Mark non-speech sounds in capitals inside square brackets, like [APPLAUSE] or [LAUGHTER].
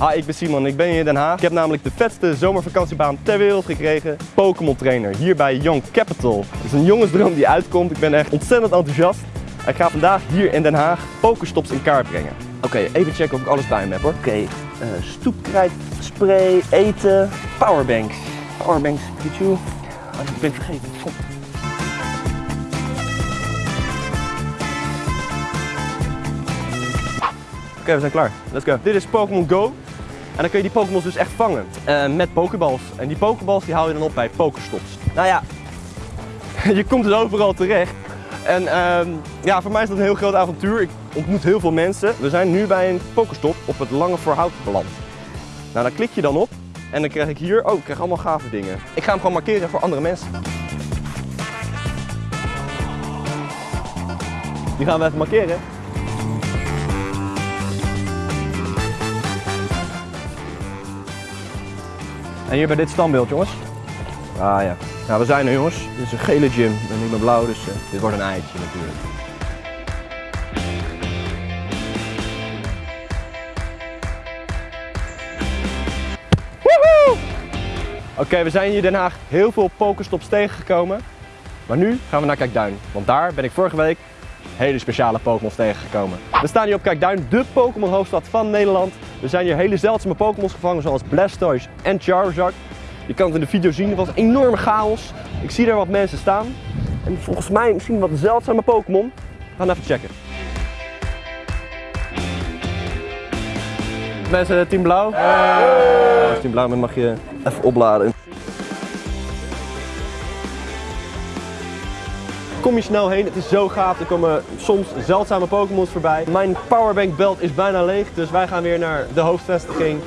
Hi, ik ben Simon ik ben hier in Den Haag. Ik heb namelijk de vetste zomervakantiebaan ter wereld gekregen. Pokémon trainer hier bij Young Capital. Het is een jongensdroom die uitkomt. Ik ben echt ontzettend enthousiast. Ik ga vandaag hier in Den Haag Pokestops in kaart brengen. Oké, even checken of ik alles bij me heb hoor. Oké, okay, uh, stoepkrijt, spray, eten, powerbanks. Powerbanks, Pikachu. Oh, ik ben vergeten. Kom. Oké, we zijn klaar. Let's go. Dit is Pokémon Go. En dan kun je die Pokémons dus echt vangen. Uh, met Pokéballs. En die Pokéballs die haal je dan op bij Pokestops. Nou ja, [LAUGHS] je komt dus overal terecht. En uh, ja, voor mij is dat een heel groot avontuur. Ik ontmoet heel veel mensen. We zijn nu bij een Pokestop op het Lange Voorhout. Nou, daar klik je dan op. En dan krijg ik hier, oh, ik krijg allemaal gave dingen. Ik ga hem gewoon markeren voor andere mensen. Die gaan we even markeren. En hier bij dit standbeeld, jongens. Ah ja. Nou, we zijn er, jongens. Dit is een gele gym en niet meer blauw, dus uh, dit wordt een eitje natuurlijk. Oké, we zijn hier in Den Haag heel veel pokerstops tegengekomen. Maar nu gaan we naar Kijkduin. Want daar ben ik vorige week hele speciale Pokémons tegengekomen. We staan hier op Kijkduin, de Pokémon hoofdstad van Nederland. Er zijn hier hele zeldzame Pokémons gevangen zoals Blastoise en Charizard. Je kan het in de video zien, het was een enorme chaos. Ik zie daar wat mensen staan. En volgens mij misschien wat zeldzame Pokémon. We gaan even checken. Mensen, team blauw. Hey. Team blauw mag je even opladen. Kom je snel heen, het is zo gaaf. Er komen soms zeldzame Pokémons voorbij. Mijn powerbank belt is bijna leeg, dus wij gaan weer naar de hoofdvestiging.